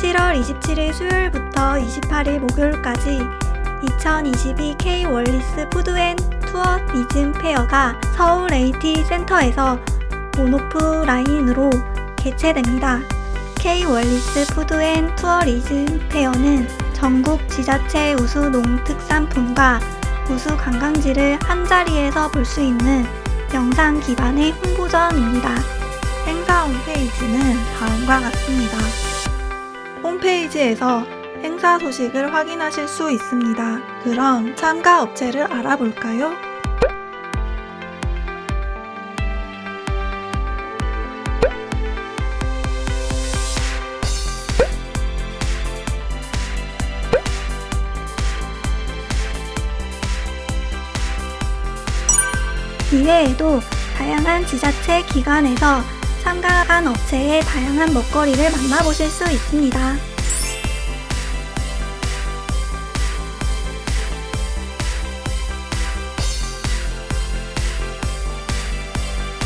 7월 27일 수요일부터 28일 목요일까지 2022 K-월리스 푸드앤 투어리즘 페어가 서울 aT 센터에서 온오프라인으로 개최됩니다. K-월리스 푸드앤 투어리즘 페어는 전국 지자체 우수 농특산품과 우수 관광지를 한자리에서 볼 수 있는 영상 기반의 홍보전입니다. 행사 홈페이지는 다음과 같습니다. 홈페이지에서 행사 소식을 확인하실 수 있습니다. 그럼 참가 업체를 알아볼까요? 이외에도 다양한 지자체 기관에서 참가한 업체의 다양한 먹거리를 만나보실 수 있습니다.